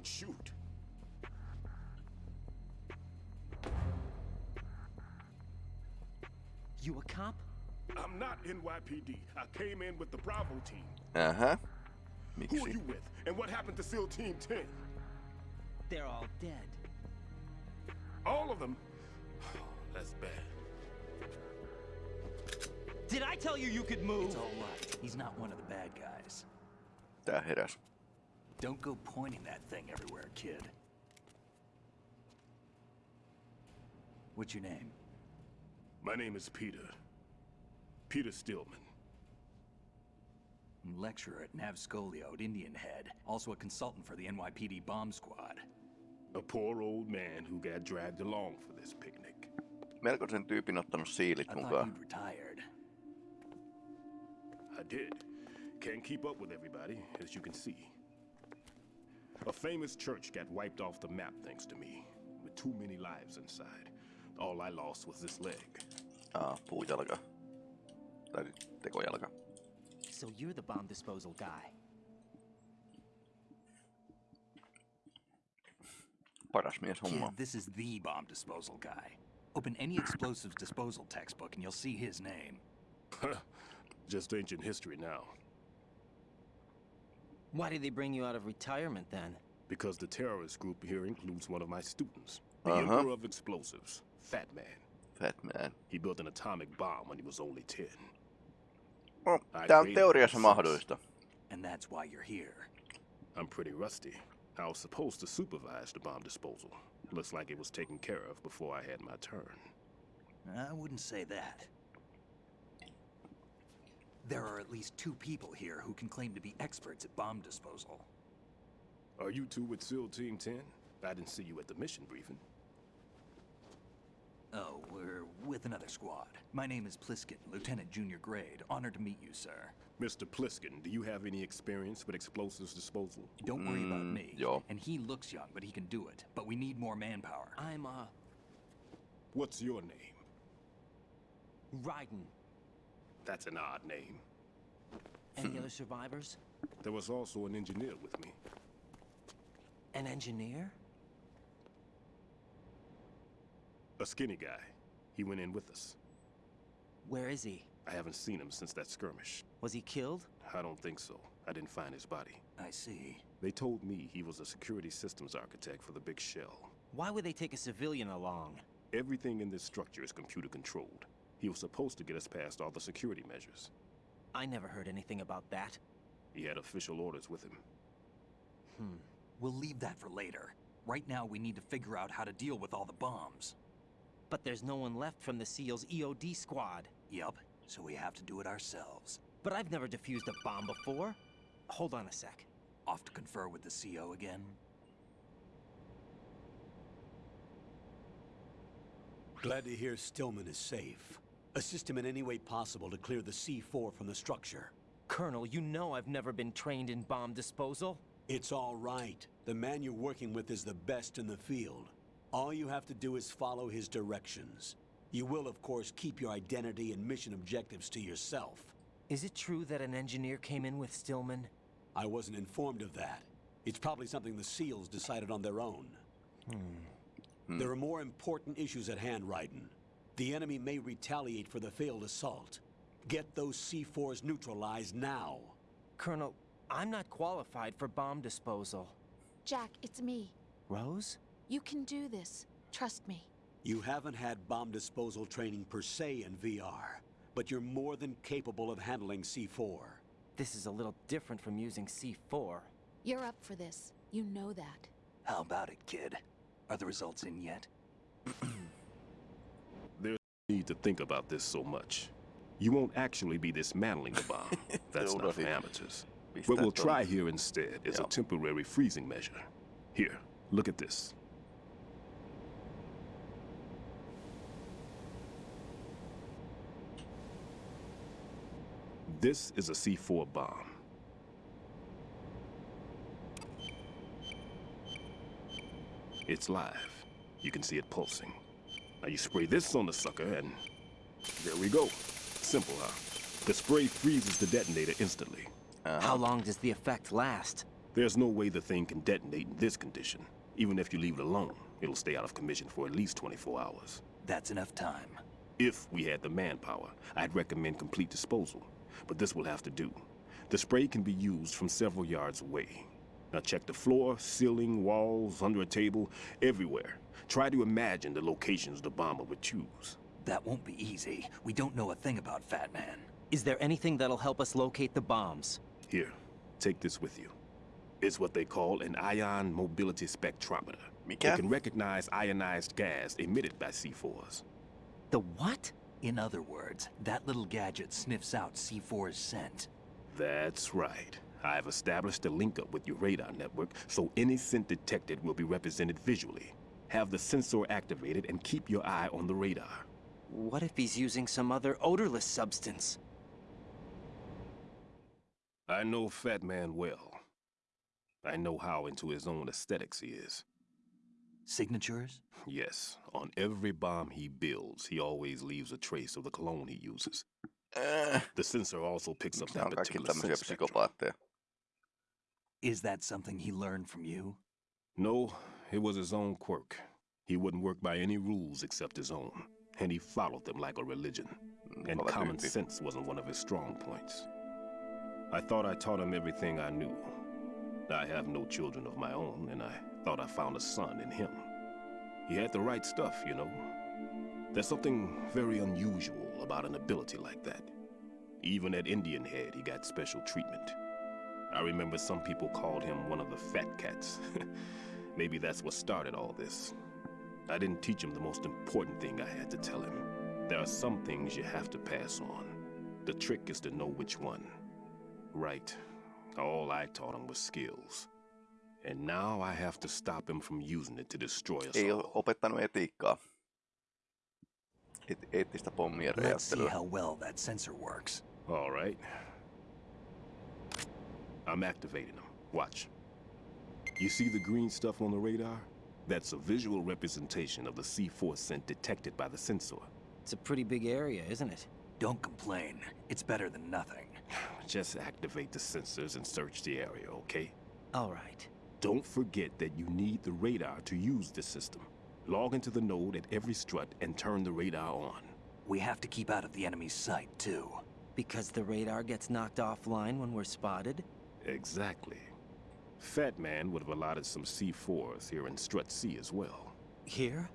Don't shoot. You a cop? I'm not NYPD. I came in with the Bravo team. Uh-huh. Who are you with? And what happened to SEAL Team 10? They're all dead. All of them? That's bad. Did I tell you you could move? It's all right. He's not one of the bad guys. That hit heräs. Don't go pointing that thing everywhere, kid. What's your name? My name is Peter. Peter Stillman. Lecturer at NAVSCOLEOD at Indian Head. Also a consultant for the NYPD bomb squad. A poor old man who got dragged along for this picnic. Melko sen tyypin ottanut siilit I thought mukaan. you'd retired. I did. Can't keep up with everybody, as you can see. A famous church got wiped off the map thanks to me, with too many lives inside. All I lost was this leg. Aa, puujalka. Tai tekojalka. So you're the bomb disposal guy. Paras mies Kid, this is the bomb disposal guy. Open any explosives disposal textbook and you'll see his name. Just ancient history now. Why did they bring you out of retirement then? Because the terrorist group here includes one of my students, the Uh-huh. Emperor of Explosives, Fat Man. Fat man. He built an atomic bomb when he was only 10. No, I tää on teoriassa mahdollista. And that's why you're here. I'm pretty rusty. I was supposed to supervise the bomb disposal. Looks like it was taken care of before I had my turn. I wouldn't say that. There are at least two people here who can claim to be experts at bomb disposal. Are you two with SEAL Team 10? I didn't see you at the mission briefing. Oh, we're with another squad. My name is Pliskin, Lieutenant Junior Grade. Honored to meet you, sir. Mr. Pliskin, do you have any experience with explosives disposal? Don't worry about Mm, me. yo. And he looks young, but he can do it. But we need more manpower. I'm, uh, What's your name? Raiden. That's an odd name. Any other survivors? There was also an engineer with me. An engineer? A skinny guy. He went in with us. Where is he? I haven't seen him since that skirmish. Was he killed? I don't think so. I didn't find his body. I see. They told me he was a security systems architect for the big shell. Why would they take a civilian along? Everything in this structure is computer controlled. He was supposed to get us past all the security measures. I never heard anything about that. He had official orders with him. Hmm. We'll leave that for later. Right now, we need to figure out how to deal with all the bombs. But there's no one left from the SEAL's EOD squad. Yup, so we have to do it ourselves. But I've never defused a bomb before. Hold on a sec. Off to confer with the CO again? Glad to hear Stillman is safe. Assist him in any way possible to clear the C4 from the structure. Colonel, you know I've never been trained in bomb disposal. It's all right. The man you're working with is the best in the field. All you have to do is follow his directions. You will, of course, keep your identity and mission objectives to yourself. Is it true that an engineer came in with Stillman? I wasn't informed of that. It's probably something the SEALs decided on their own. Hmm. There hmm. are more important issues at hand, Raiden. The enemy may retaliate for the failed assault. Get those C4s neutralized now. Colonel, I'm not qualified for bomb disposal. Jack, it's me. Rose? You can do this. Trust me. You haven't had bomb disposal training per se in VR, but you're more than capable of handling C4. This is a little different from using C4. You're up for this. You know that. How about it, kid? Are the results in yet? Need to think about this so much. You won't actually be dismantling the bomb. That's not for amateurs. What we'll try here instead is a temporary freezing measure. Here, look at this. This is a C4 bomb. It's live. You can see it pulsing. Now you spray this on the sucker and there we go. Simple, huh? The spray freezes the detonator instantly. Uh-huh. How long does the effect last? There's no way the thing can detonate in this condition. Even if you leave it alone, it'll stay out of commission for at least 24 hours. That's enough time. If we had the manpower, I'd recommend complete disposal. But this will have to do. The spray can be used from several yards away. Now check the floor, ceiling, walls, under a table, everywhere. Try to imagine the locations the bomber would choose. That won't be easy. We don't know a thing about Fat Man. Is there anything that'll help us locate the bombs? Here, take this with you. It's what they call an ion mobility spectrometer. Mikä? It can recognize ionized gas emitted by C4s. The what? In other words, that little gadget sniffs out C4's scent. That's right. I've established a link up with your radar network, so any scent detected will be represented visually. Have the sensor activated and keep your eye on the radar. What if he's using some other odorless substance? I know Fat Man well. I know how into his own aesthetics he is. Signatures? Yes, on every bomb he builds, he always leaves a trace of the cologne he uses. Äh, The sensor also picks up that particular spectrum. Is that something he learned from you? No, it was his own quirk. He wouldn't work by any rules except his own, and he followed them like a religion. And Kova common sense wasn't one of his strong points. I thought I taught him everything I knew. I have no children of my own, and I thought I found a son in him. He had the right stuff, you know. There's something very unusual about an ability like that. Even at Indian Head, he got special treatment. I remember some people called him one of the fat cats. Maybe that's what started all this. I didn't teach him the most important thing I had to tell him. There are some things you have to pass on. The trick is to know which one. Right. All I taught him was skills. And now I have to stop him from using it to destroy us Ei ole all. opettanut etiikkaa. Et, eettistä pommien Let's see how well that sensor works. All right. I'm activating him. Watch. You see the green stuff on the radar? That's a visual representation of the C4 scent detected by the sensor. It's a pretty big area, isn't it? Don't complain. It's better than nothing. Just activate the sensors and search the area, okay? All right. Don't forget that you need the radar to use this system. Log into the node at every strut and turn the radar on. We have to keep out of the enemy's sight, too. Because the radar gets knocked offline when we're spotted? Exactly. Fat Man would have allotted some C4s here in Strut C as well. Here?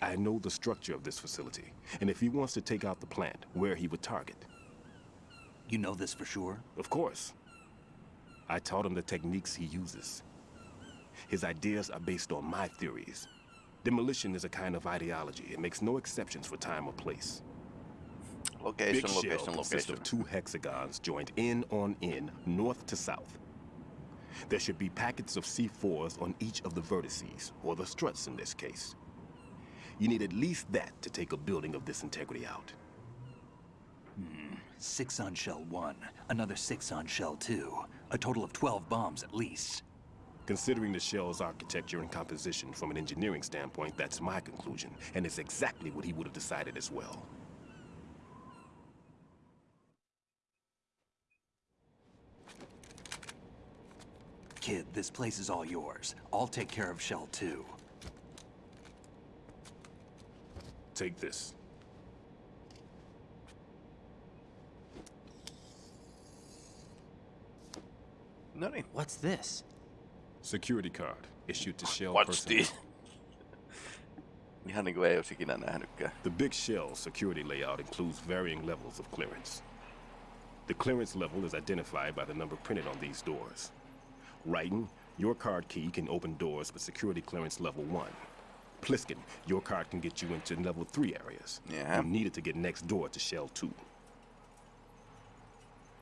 I know the structure of this facility, and if he wants to take out the plant, where he would target. You know this for sure? Of course. I taught him the techniques he uses. His ideas are based on my theories. Demolition is a kind of ideology. It makes no exceptions for time or place. Location, Big shell location, consists location. of two hexagons joined in on in, north to south. There should be packets of C4s on each of the vertices, or the struts in this case. You need at least that to take a building of this integrity out. Hmm, six on shell one, another six on shell two. A total of 12 bombs at least. Considering the shell's architecture and composition from an engineering standpoint, that's my conclusion, and it's exactly what he would have decided as well. Kid, this place is all yours. I'll take care of shell too. Take this. No niin, What's this? Security card issued to shell what's personnel. this? Ihan niinku ei olisi ikinä nähnytkään. The Big Shell security layout includes varying levels of clearance. The clearance level is identified by the number printed on these doors. Raiden, your card key can open doors with security clearance level 1. Pliskin, your card can get you into level 3 areas. Yeah. You need it to get next door to Shell 2.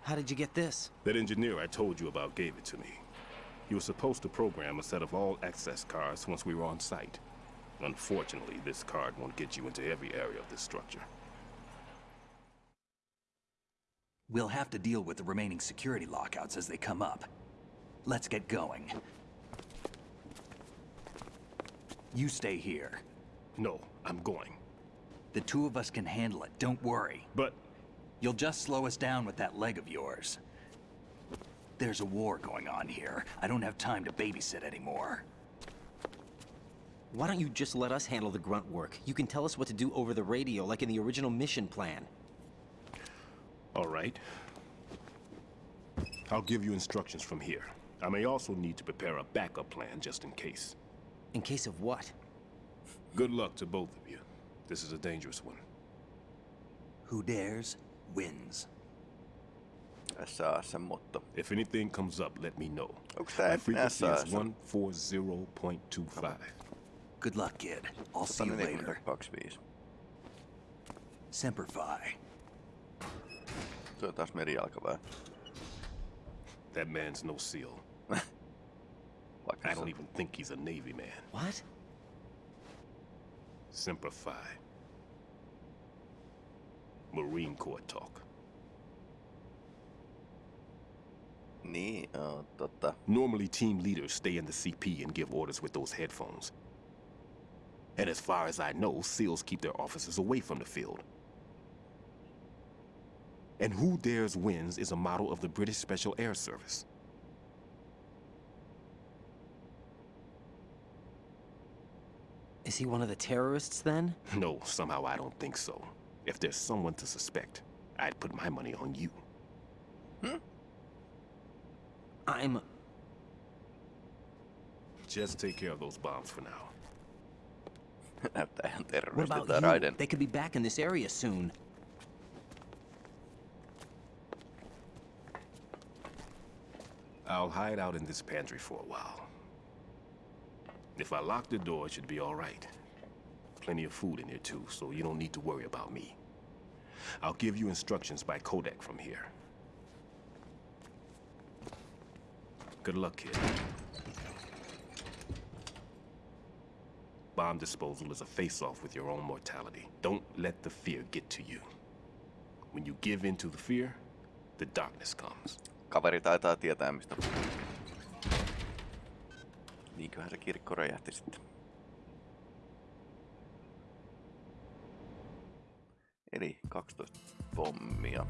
How did you get this? That engineer I told you about gave it to me. He was supposed to program a set of all access cards once we were on site. Unfortunately, this card won't get you into every area of this structure. We'll have to deal with the remaining security lockouts as they come up. Let's get going. You stay here. No, I'm going. The two of us can handle it, don't worry. But You'll just slow us down with that leg of yours. There's a war going on here. I don't have time to babysit anymore. Why don't you just let us handle the grunt work? You can tell us what to do over the radio, like in the original mission plan. All right. I'll give you instructions from here. I may also need to prepare a backup plan just in case. In case of what? Good luck to both of you. This is a dangerous one. Who dares, wins. Tässä on se motto. If anything comes up, let me know. Okay, My frequency NASA? is 140.25. Good luck, kid. I'll see you later. 142.25. Semper Fi. Se on That man's no SEAL. I don't even think he's a Navy man. What? Semper Fi. Marine Corps talk. Niin, joo, totta. Normally, team leaders stay in the CP and give orders with those headphones. And as far as I know, SEALs keep their officers away from the field. And Who Dares Wins is a model of the British Special Air Service. Is he one of the terrorists then? No, somehow I don't think so. If there's someone to suspect, I'd put my money on you. I'm. Just take care of those bombs for now. What about tää you? Raiden. They could be back in this area soon. I'll hide out in this pantry for a while. If I lock the door, it should be all right. Plenty of food in here too, so you don't need to worry about me. I'll give you instructions by Codec from here. Good luck, kid. Bomb disposal is a face-off with your own mortality. Don't let the fear get to you. When you give in to the fear, the darkness comes. Kaveri taitaa tietää mistä. Niinköhän se kirkko räjähti sitten. Eli 12 pommia.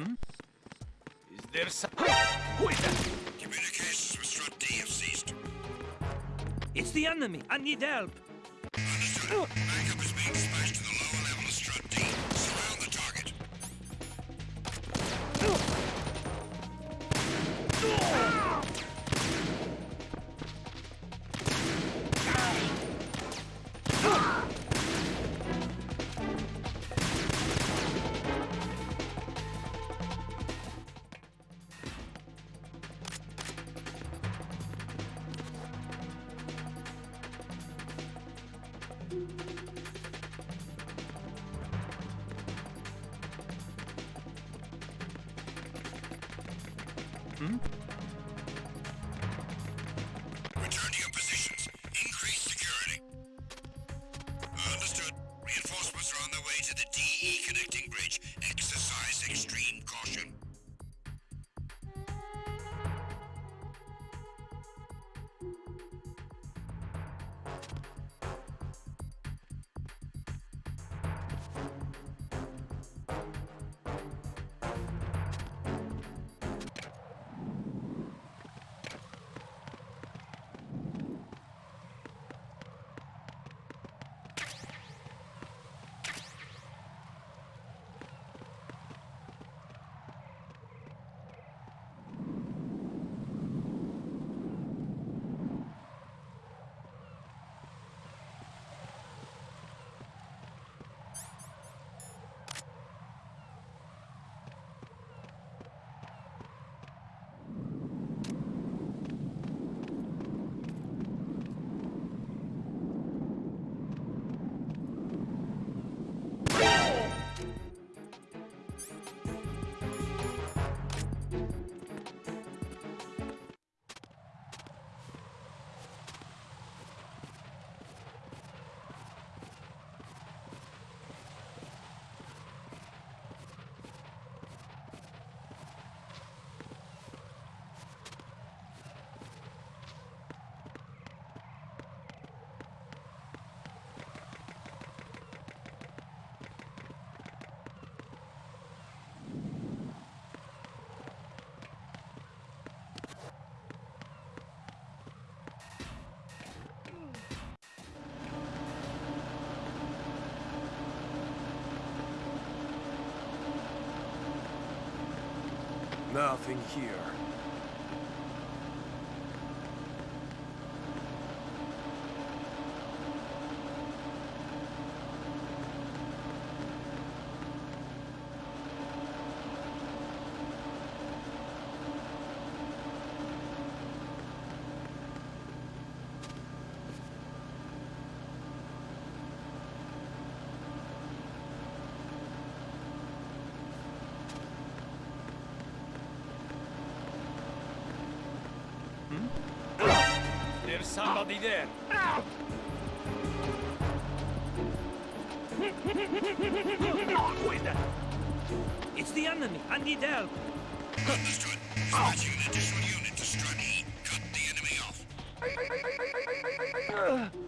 Respond. Is there some. Communications with Strut D have ceased. It's the enemy! I need help! Understood. Backup is being Nothing here. There's somebody there. Who is that? It's the enemy, Andy Dell. Understood. Dispatching an additional unit to Strut E. Cut the enemy off.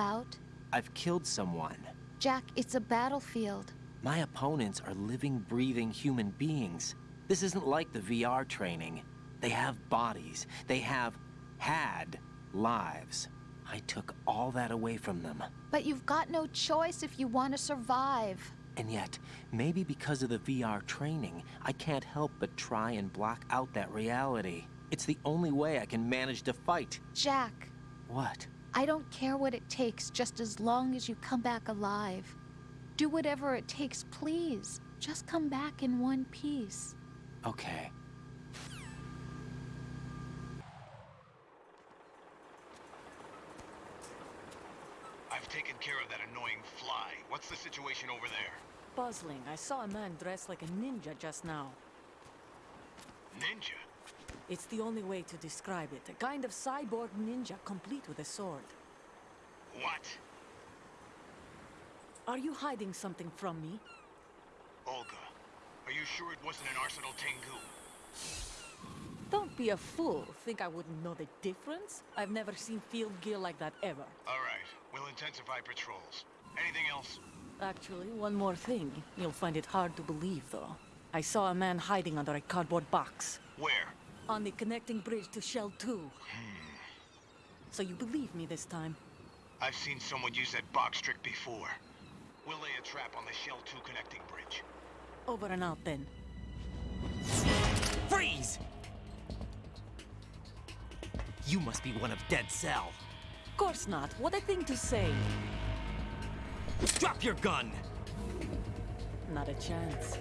About? I've killed someone. Jack, it's a battlefield. My opponents are living, breathing human beings. This isn't like the VR training. They have bodies. They have had lives. I took all that away from them. But you've got no choice if you want to survive. And yet, maybe because of the VR training, I can't help but try and block out that reality. It's the only way I can manage to fight. Jack, What? I don't care what it takes just as long as you come back alive. Do whatever it takes, please. Just come back in one piece. Okay. I've taken care of that annoying fly. What's the situation over there? Puzzling. I saw a man dressed like a ninja just now. Ninja? It's the only way to describe it. A kind of cyborg ninja complete with a sword. What? Are you hiding something from me? Olga, are you sure it wasn't an Arsenal Tengu? Don't be a fool. Think I wouldn't know the difference? I've never seen field gear like that ever. All right, we'll intensify patrols. Anything else? Actually, one more thing. You'll find it hard to believe, though. I saw a man hiding under a cardboard box. Where? On the connecting bridge to Shell 2. Hmm. So you believe me this time? I've seen someone use that box trick before. We'll lay a trap on the Shell 2 connecting bridge. Over and out then. Freeze! You must be one of Dead Cell. Of Course not. What a thing to say. Drop your gun! Not a chance.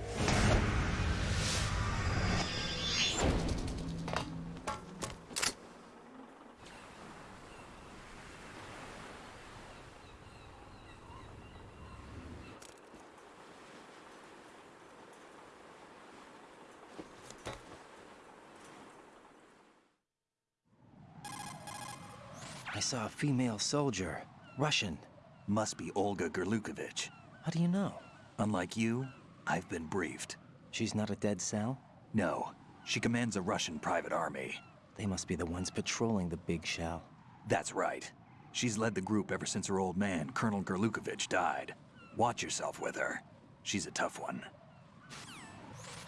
Saw a uh, female soldier. Russian. Must be Olga Gurlukovich. How do you know? Unlike you, I've been briefed. She's not a Dead Cell? No, she commands a Russian private army. They must be the ones patrolling the big shell. That's right. She's led the group ever since her old man, Colonel Gurlukovich, died. Watch yourself with her. She's a tough one.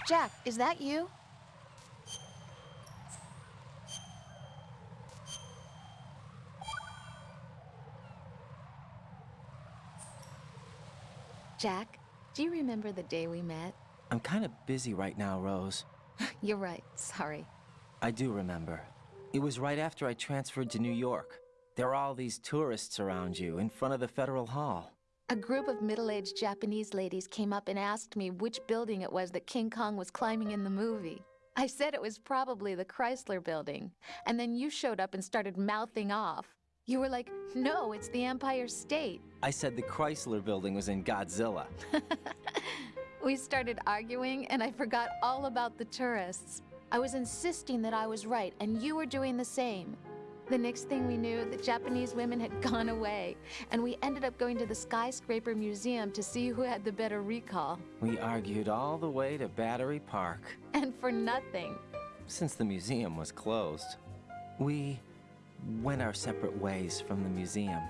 Jack, is that you? Jack, do you remember the day we met? I'm kind of busy right now, Rose. You're right, sorry. I do remember. It was right after I transferred to New York. There are all these tourists around you in front of the Federal Hall. A group of middle-aged Japanese ladies came up and asked me which building it was that King Kong was climbing in the movie. I said it was probably the Chrysler building. And then you showed up and started mouthing off. You were like, no, it's the Empire State. I said the Chrysler building was in Godzilla. We started arguing, and I forgot all about the tourists. I was insisting that I was right, and you were doing the same. The next thing we knew, the Japanese women had gone away, and we ended up going to the Skyscraper Museum to see who had the better recall. We argued all the way to Battery Park, And for nothing. since the museum was closed. We went our separate ways from the museum.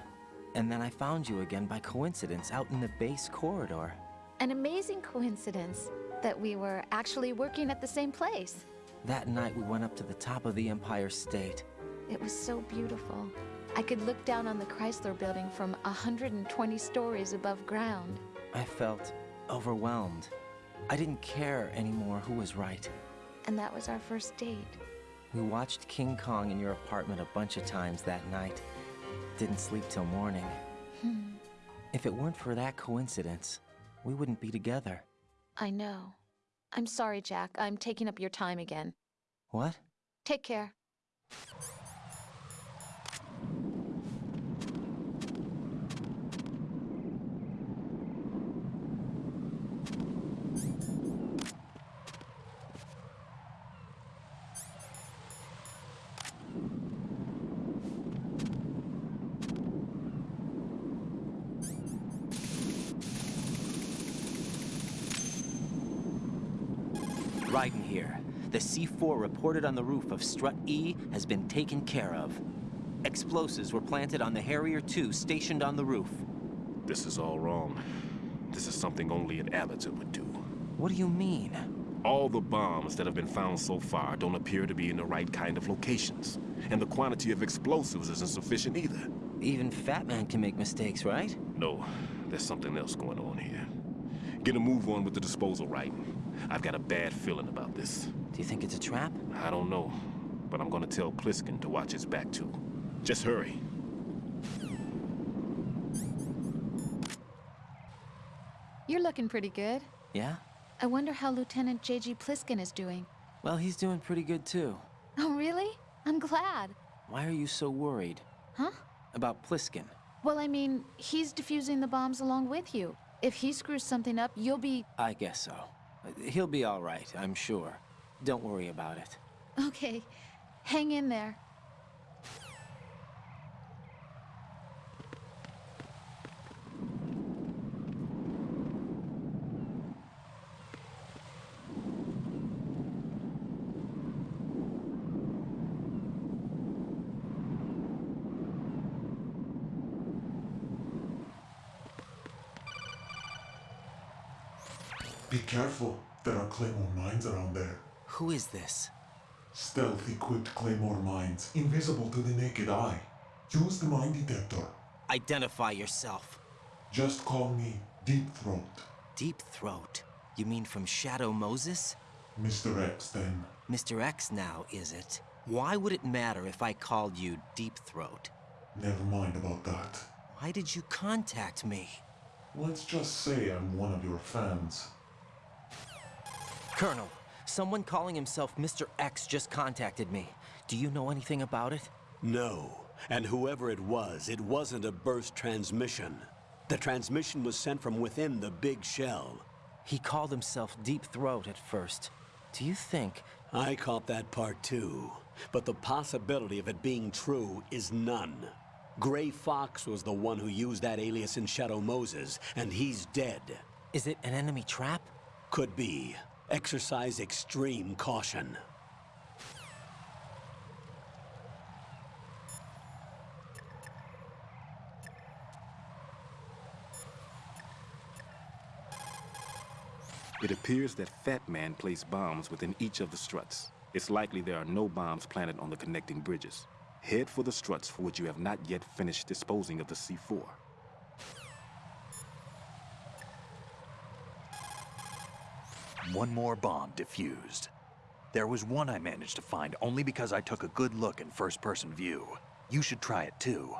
And then I found you again by coincidence out in the base corridor. An amazing coincidence that we were actually working at the same place. That night we went up to the top of the Empire State. It was so beautiful. I could look down on the Chrysler building from 120 stories above ground. I felt overwhelmed. I didn't care anymore who was right. And that was our first date. We watched King Kong in your apartment a bunch of times that night. Didn't sleep till morning. Hmm. If it weren't for that coincidence, we wouldn't be together. I know. I'm sorry, Jack. I'm taking up your time again. What? Take care. Raiden here. The C4 reported on the roof of Strut E has been taken care of. Explosives were planted on the Harrier 2 stationed on the roof. This is all wrong. This is something only an amateur would do. What do you mean? All the bombs that have been found so far don't appear to be in the right kind of locations. And the quantity of explosives isn't sufficient either. Even Fat Man can make mistakes, right? No, there's something else going on here. Get a move on with the disposal, right? I've got a bad feeling about this. Do you think it's a trap? I don't know, but I'm gonna tell Pliskin to watch his back too. Just hurry. You're looking pretty good. Yeah? I wonder how Lieutenant J.G. Pliskin is doing. Well, he's doing pretty good too. Oh, really? I'm glad. Why are you so worried? Huh? About Pliskin? Well, I mean, he's defusing the bombs along with you. If he screws something up, you'll be... I guess so. He'll be all right, I'm sure. Don't worry about it. Okay. Hang in there. Be careful. There are claymore mines around there. Who is this? Stealth equipped claymore mines, invisible to the naked eye. Use the mine detector. Identify yourself. Just call me Deep Throat. Deep Throat? You mean from Shadow Moses? Mr. X, then. Mr. X now, is it? Why would it matter if I called you Deep Throat? Never mind about that. Why did you contact me? Let's just say I'm one of your fans. Colonel, someone calling himself Mr. X just contacted me. Do you know anything about it? No. And whoever it was, it wasn't a burst transmission. The transmission was sent from within the big shell. He called himself Deep Throat at first. Do you think... I caught that part too. But the possibility of it being true is none. Gray Fox was the one who used that alias in Shadow Moses, and he's dead. Is it an enemy trap? Could be. Exercise extreme caution. It appears that Fat Man placed bombs within each of the struts. It's likely there are no bombs planted on the connecting bridges. Head for the struts for which you have not yet finished disposing of the C4. One more bomb defused. There was one I managed to find only because I took a good look in first-person view. You should try it too.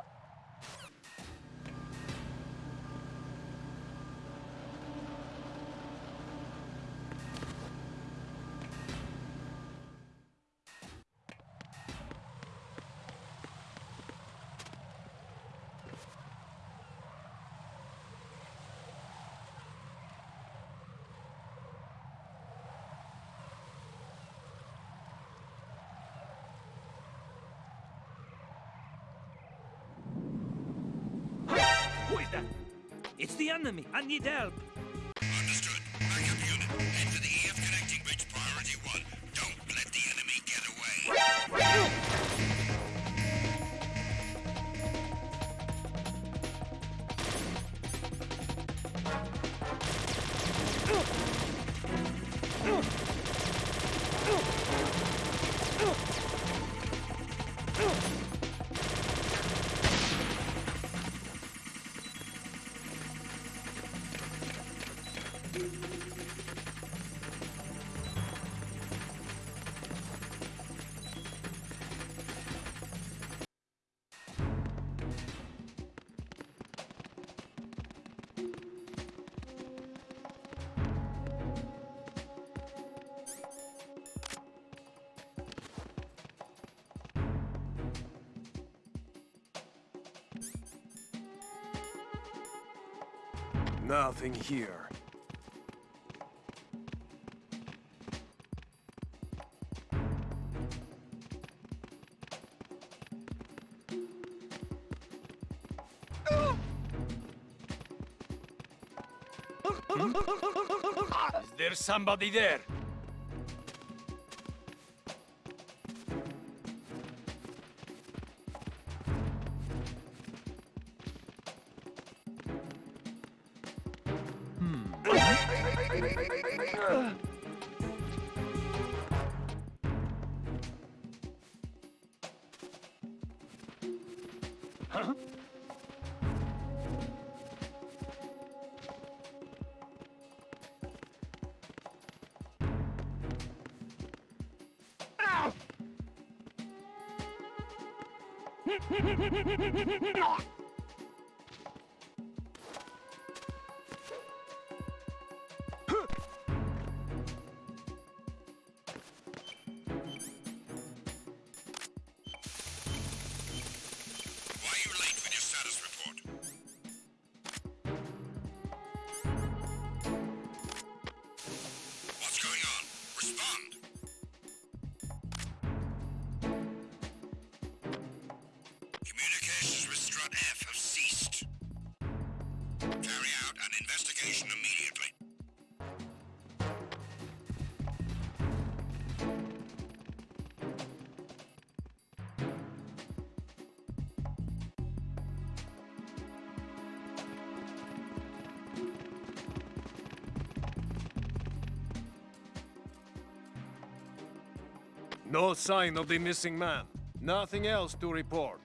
I need help. Nothing here. Is there somebody there? Huh? Why No sign of the missing man. Nothing else to report.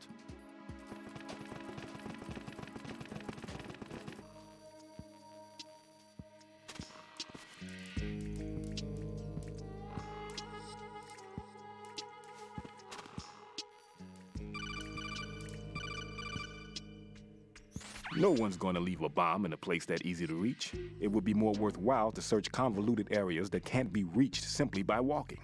No one's going to leave a bomb in a place that easy to reach. It would be more worthwhile to search convoluted areas that can't be reached simply by walking.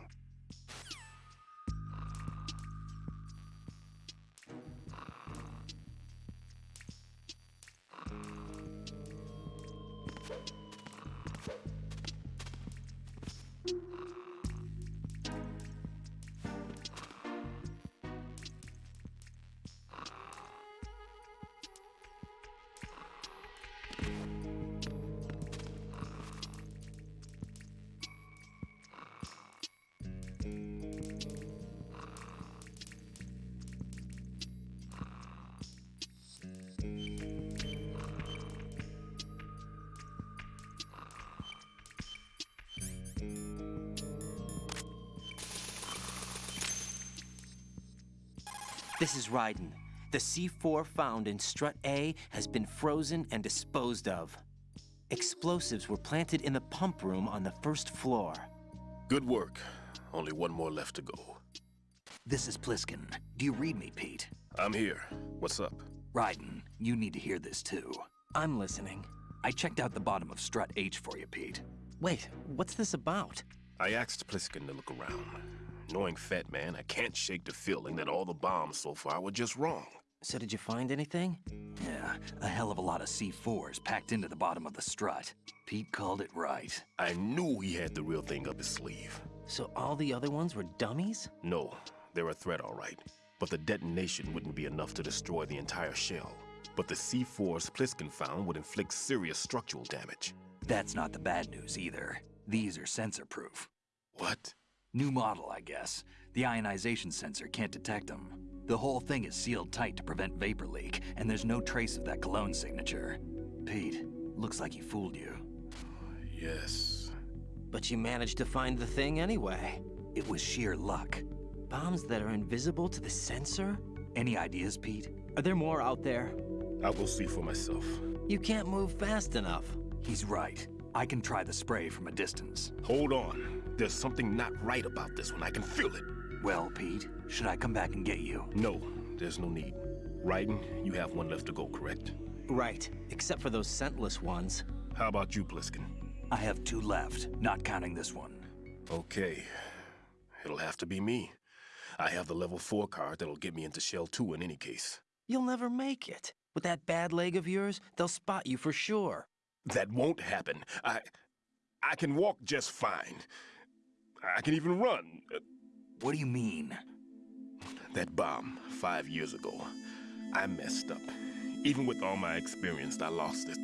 This is Raiden. The C4 found in Strut A has been frozen and disposed of. Explosives were planted in the pump room on the first floor. Good work. Only one more left to go. This is Pliskin. Do you read me, Pete? I'm here. What's up? Raiden, you need to hear this too. I'm listening. I checked out the bottom of Strut H for you, Pete. Wait, what's this about? I asked Pliskin to look around. Knowing Fat Man, I can't shake the feeling that all the bombs so far were just wrong. So did you find anything? Yeah, a hell of a lot of C4s packed into the bottom of the strut. Pete called it right. I knew he had the real thing up his sleeve. So all the other ones were dummies? No, they're a threat, all right. But the detonation wouldn't be enough to destroy the entire shell. But the C4s Pliskin found would inflict serious structural damage. That's not the bad news either. These are sensor-proof. What? New model, I guess. The ionization sensor can't detect them. The whole thing is sealed tight to prevent vapor leak, and there's no trace of that cologne signature. Pete, looks like he fooled you. Yes. But you managed to find the thing anyway. It was sheer luck. Bombs that are invisible to the sensor? Any ideas, Pete? Are there more out there? I will go see for myself. You can't move fast enough. He's right. I can try the spray from a distance. Hold on. There's something not right about this one. I can feel it. Well, Pete, should I come back and get you? No, there's no need. Raiden, you have one left to go, correct? Right, except for those scentless ones. How about you, Pliskin? I have two left, not counting this one. Okay. It'll have to be me. I have the level 4 card that'll get me into Shell 2 in any case. You'll never make it. With that bad leg of yours, they'll spot you for sure. That won't happen. I... I can walk just fine. I can even run. What do you mean? That bomb, five years ago. I messed up. Even with all my experience, I lost it.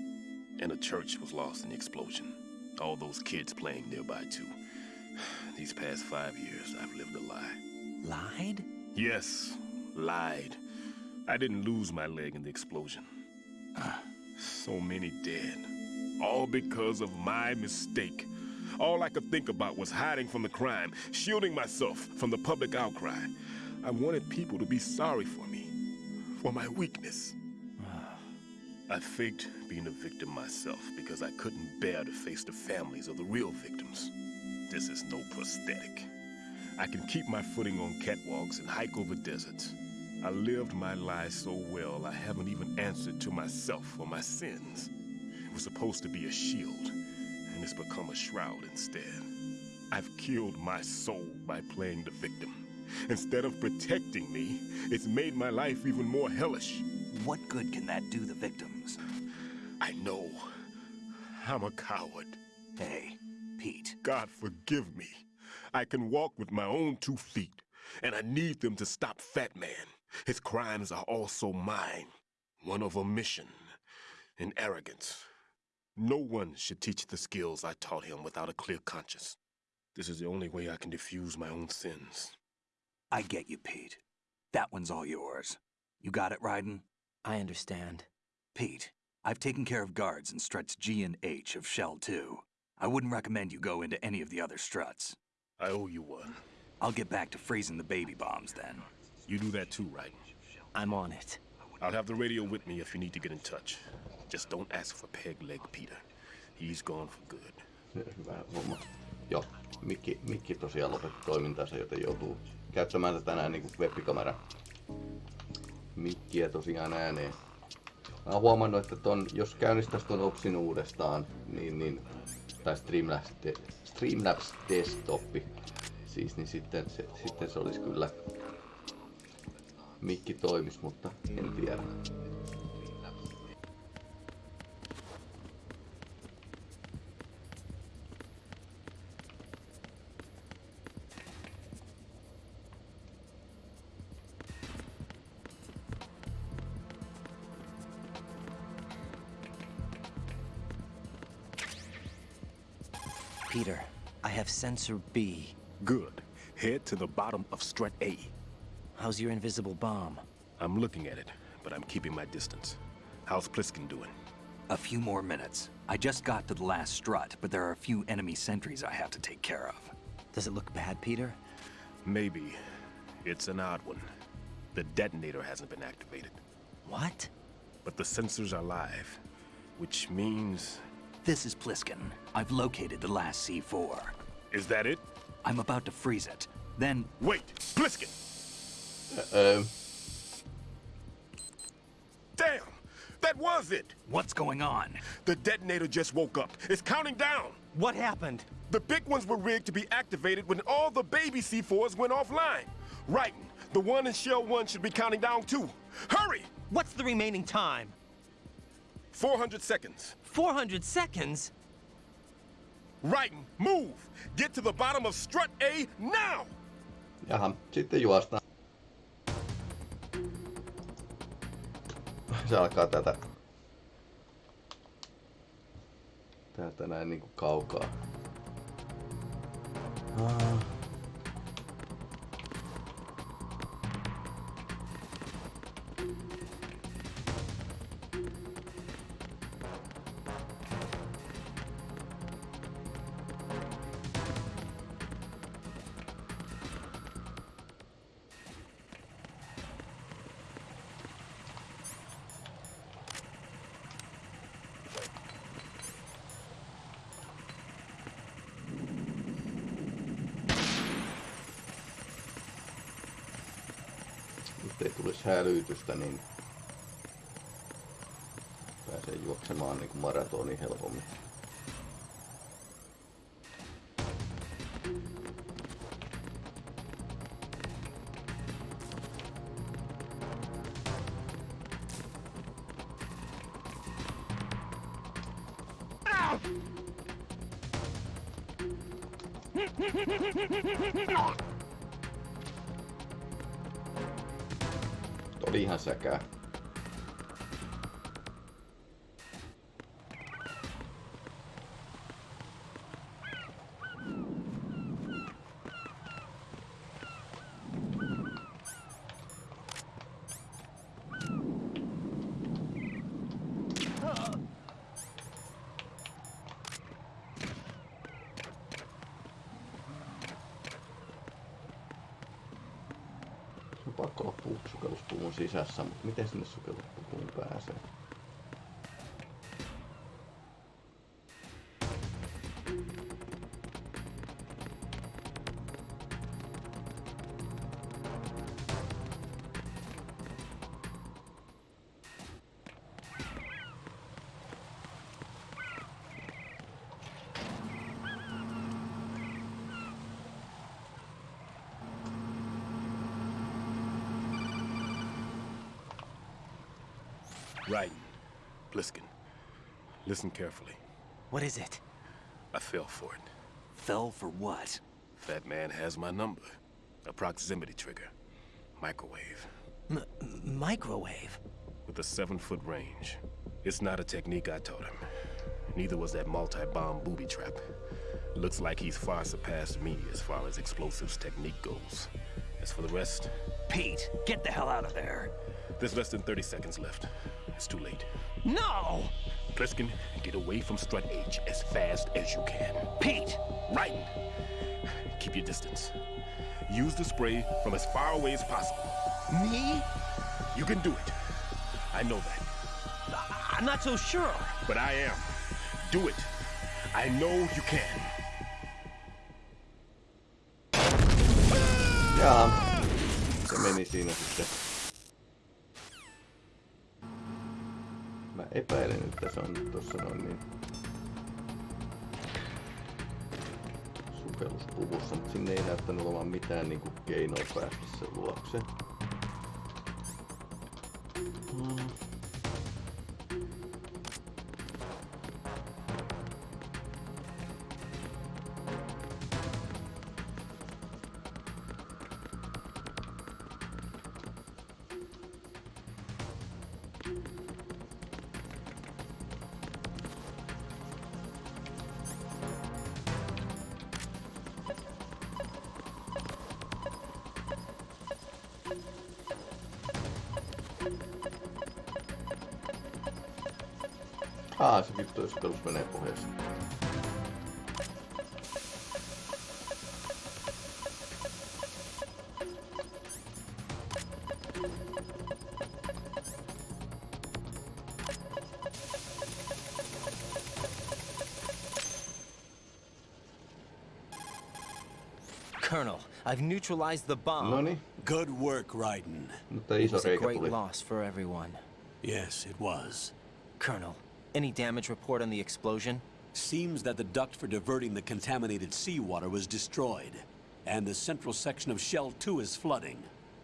And the church was lost in the explosion. All those kids playing nearby, too. These past five years, I've lived a lie. Lied? Yes, lied. I didn't lose my leg in the explosion. Uh. So many dead. All because of my mistake. All I could think about was hiding from the crime, shielding myself from the public outcry. I wanted people to be sorry for me, for my weakness. Ah. I faked being a victim myself because I couldn't bear to face the families of the real victims. This is no prosthetic. I can keep my footing on catwalks and hike over deserts. I lived my life so well, I haven't even answered to myself for my sins. It was supposed to be a shield, and it's become a shroud instead. I've killed my soul by playing the victim. Instead of protecting me, it's made my life even more hellish. What good can that do the victims? I know. I'm a coward. Hey, Pete. God forgive me. I can walk with my own two feet, and I need them to stop Fat Man. His crimes are also mine. One of omission and arrogance. No one should teach the skills I taught him without a clear conscience. This is the only way I can diffuse my own sins. I get you, Pete. That one's all yours. You got it, Raiden? I understand. Pete, I've taken care of guards in struts G and H of Shell 2. I wouldn't recommend you go into any of the other struts. I owe you one. I'll get back to freezing the baby bombs then. You do that too, right? I'm on it. I'll have the radio with me if you need to get in touch. Just don't ask for Peg Leg Peter. He's gone for good. Hyvä homma. Joo, mikki, mikki tosiaan lopetti toimintansa, joten joutuu käyttämään tätä näin niin webbikamera mikkiä tosiaan ääneen. Mä oon huomannut, että ton, jos käynnistäisi ton Opsin uudestaan, niin, niin tai Streamlabs, de, Streamlabs Desktop, siis, niin sitten se, sitten se olisi kyllä mikki toimis, mutta en tiedä. Peter, I have sensor B. Good. Head to the bottom of strut A. How's your invisible bomb? I'm looking at it, but I'm keeping my distance. How's Pliskin doing? A few more minutes. I just got to the last strut, but there are a few enemy sentries I have to take care of. Does it look bad, Peter? Maybe. It's an odd one. The detonator hasn't been activated. What? But the sensors are live, which means... This is Pliskin. I've located the last C4. Is that it? I'm about to freeze it. Then... Wait! Pliskin! Um. Damn! That was it! What's going on? The detonator just woke up. It's counting down! What happened? The big ones were rigged to be activated when all the baby C4s went offline. Right. The one in Shell 1 should be counting down too. Hurry! What's the remaining time? 400 seconds. 400 seconds? Right. Move! Get to the bottom of strut A now! Jaha, sitten juostaan. se alkaa tätä täältä näin niinku kaukaa. Ah. hälytystä, niin pääsee juoksemaan niin kuin maratoni helpommin. Ah! Oli ihan säkää. Pakko olla puu- sukelluspuvun sisässä, mutta miten sinne sukelluspuvuun pääsee? Listen carefully. What is it? I fell for it. Fell for what? Fat man has my number. A proximity trigger. Microwave. M microwave? With a seven foot range. It's not a technique I taught him. Neither was that multi bomb booby trap. Looks like he's far surpassed me as far as explosives technique goes. As for the rest, Pete, get the hell out of there. there's less than 30 seconds left. It's too late. No! Pliskin, get away from Strut H as fast as you can. Pete! Right. Keep your distance. Use the spray from as far away as possible. Me? You can do it. I know that. I'm not so sure. But I am. Do it. I know you can. Jaa, se meni siinä sitten. Epäilen, että se on nyt tossa noin niin sukelluspuvussa, mutta sinne ei näyttänyt olevan mitään niinku keinoa päästä sen luokse. Aa, se vittu menee pohjassa. Colonel, I've neutralized the bomb. Noni, Good work, Raiden. mutta It was a great loss for everyone. Yes, it was. Colonel, any damage report on the explosion? Seems that the duct for diverting the contaminated seawater was destroyed, and the central section of Shell 2 is flooding.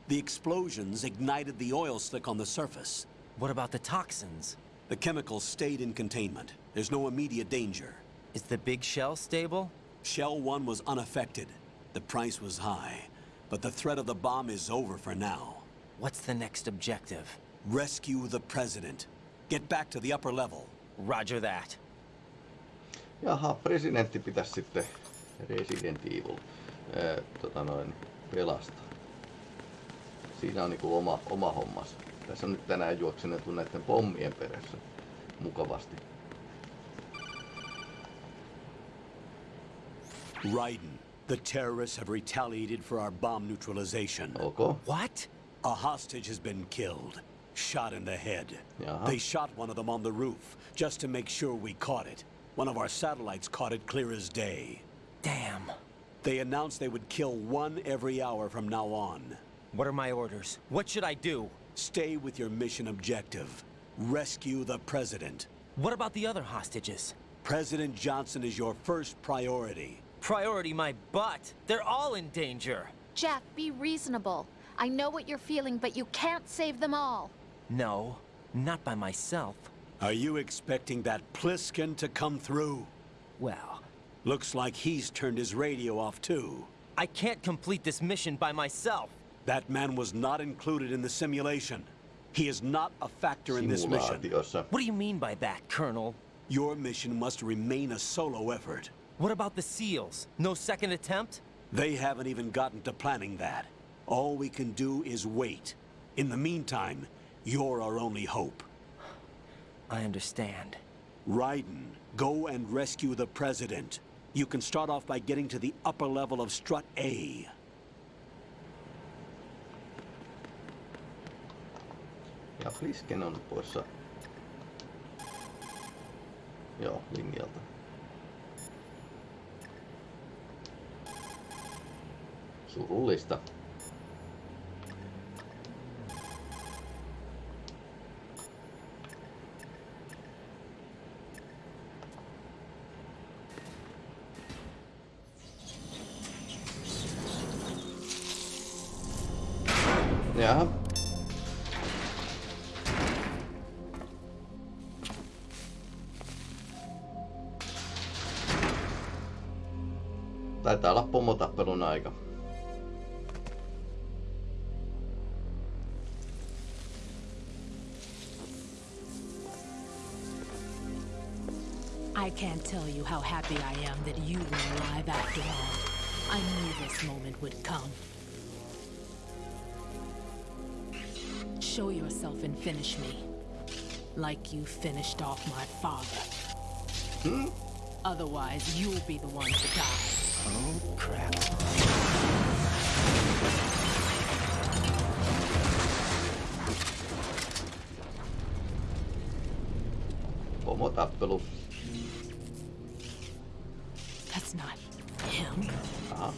The explosions ignited the oil slick on the surface. What about the toxins? The chemicals stayed in containment. There's no immediate danger. Is the big shell stable? Shell 1 was unaffected. The price was high, but the threat of the bomb is over for now. What's the next objective? Rescue the president. Get back to the upper level. Roger that. Jaha, presidentti pitäisi sitten Resident Evil ää, tota noin, pelastaa. Siinä on niinku oma, oma hommas. Tässä on nyt tänään juoksenettu näiden pommien perässä mukavasti. Raiden, the terrorists have retaliated for our bomb neutralization. Okay. What? A hostage has been killed. Shot in the head. Jaha. They shot one of them on the roof, just to make sure we caught it. One of our satellites caught it clear as day. Damn. They announced they would kill one every hour from now on. What are my orders? What should I do? Stay with your mission objective. Rescue the president. What about the other hostages? President Johnson is your first priority. Priority my butt. They're all in danger. Jack, be reasonable. I know what you're feeling, but you can't save them all. No, not by myself. Are you expecting that Pliskin to come through? Well, Looks like he's turned his radio off too. I can't complete this mission by myself. That man was not included in the simulation. He is not a factor in this mission. What do you mean by that, Colonel? Your mission must remain a solo effort. What about the SEALs? No second attempt? They haven't even gotten to planning that. All we can do is wait. In the meantime, you're our only hope. I understand. Raiden, go and rescue the President. You can start off by getting to the upper level of Strut A. Ja Flisken on poissa. Joo, linjalta. Surullista. Jaha. Taitaa olla pomotappelun aika. I can't tell you how happy I am that you were alive after all. I knew this moment would come. Show yourself and finish me. Like you finished off my father. Otherwise, you'll be the one to die. Oh, crap. Pomotappelu. That's not him. Aha.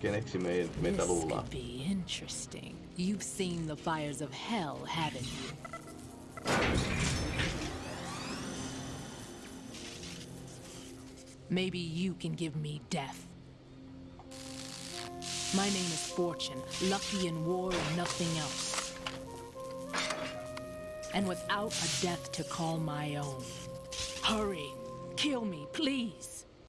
Keneksi me, meitä This luullaan? could be interesting. You've seen the fires of hell, haven't you? Maybe you can give me death. My name is Fortune, lucky in war and nothing else. And without a death to call my own. Hurry, kill me, please.